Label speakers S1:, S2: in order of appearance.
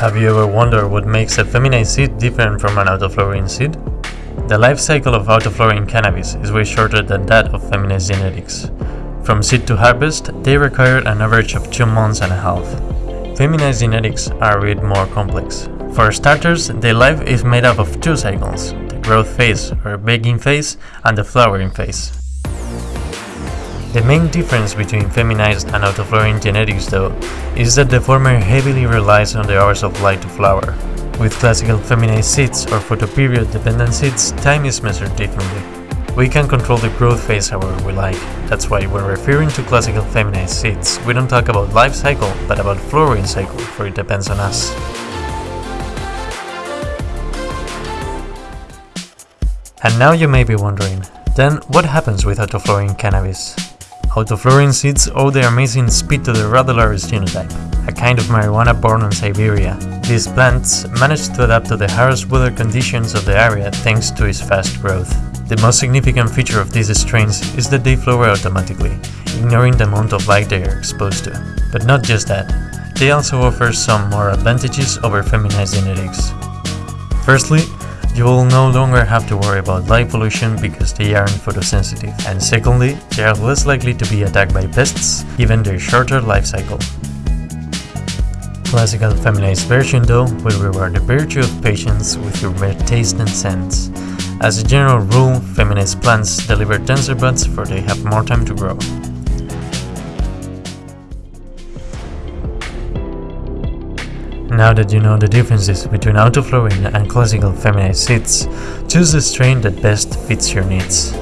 S1: Have you ever wondered what makes a feminized seed different from an autoflowering seed? The life cycle of autoflowering cannabis is way shorter than that of feminized genetics. From seed to harvest, they require an average of 2 months and a half. Feminized genetics are a bit more complex. For starters, their life is made up of two cycles, the growth phase or baking phase and the flowering phase. The main difference between feminized and autoflowering genetics though is that the former heavily relies on the hours of light to flower. With classical feminized seeds or photoperiod dependent seeds, time is measured differently. We can control the growth phase however we like. That's why when referring to classical feminized seeds, we don't talk about life cycle, but about flowering cycle, for it depends on us. And now you may be wondering, then what happens with autoflowering cannabis? Autoflowering seeds owe their amazing speed to the Ruderalis genotype, a kind of marijuana born in Siberia. These plants manage to adapt to the harsh weather conditions of the area thanks to its fast growth. The most significant feature of these strains is that they flower automatically, ignoring the amount of light they are exposed to. But not just that, they also offer some more advantages over feminized genetics. Firstly, you will no longer have to worry about light pollution because they aren't photosensitive. And secondly, they are less likely to be attacked by pests given their shorter life cycle. Classical feminized version though will reward the virtue of patience with gourmet taste and scents. As a general rule, feminized plants deliver denser buds for they have more time to grow. Now that you know the differences between autoflowering and classical feminized seeds, choose the strain that best fits your needs.